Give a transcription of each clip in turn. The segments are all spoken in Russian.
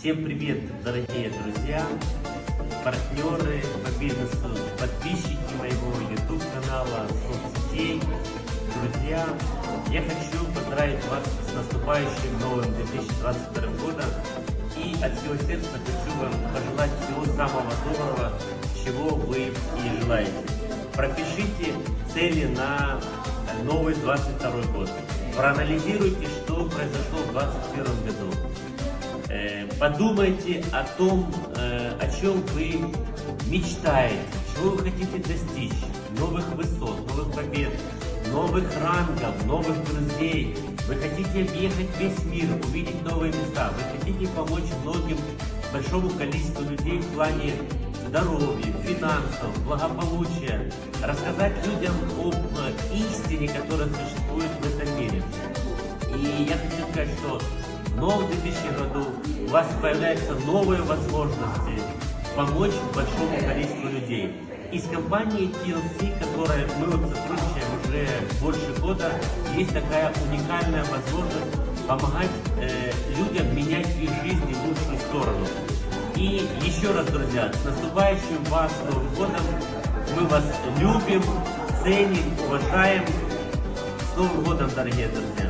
Всем привет, дорогие друзья, партнеры по бизнесу, подписчики моего YouTube канала, соцсетей, друзья. Я хочу поздравить вас с наступающим новым 2022 годом и от всего сердца хочу вам пожелать всего самого доброго, чего вы и желаете. Пропишите цели на новый 22 год. Проанализируйте, что произошло в 2021 году. Э, подумайте о том, э, о чем вы мечтаете, чего вы хотите достичь, новых высот, новых побед, новых рангов, новых друзей. Вы хотите объехать весь мир, увидеть новые места. Вы хотите помочь многим, большому количеству людей в плане здоровья, финансов, благополучия. Рассказать людям об э, истине, которая существует в этом мире. И я хочу сказать, что в новом 2000 году у вас появляются новые возможности помочь большому количеству людей. Из компании TLC, которой мы сотрудничаем уже больше года, есть такая уникальная возможность помогать э, людям менять их жизни в лучшую сторону. И еще раз, друзья, с наступающим вас Новым годом! Мы вас любим, ценим, уважаем. С Новым годом, дорогие друзья!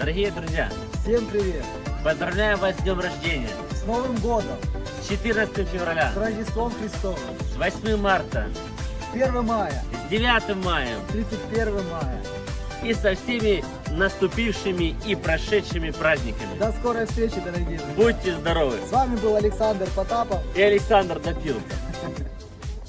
Дорогие друзья, Всем привет! поздравляю вас с днем рождения! С Новым годом! С 14 февраля, С Рождеством Христовым! с 8 марта, С 1 мая! с 9 мая С 31 мая! и со всеми наступившими и прошедшими праздниками. До скорой встречи, дорогие друзья! Будьте здоровы! С вами был Александр Потапов. И Александр Допилко.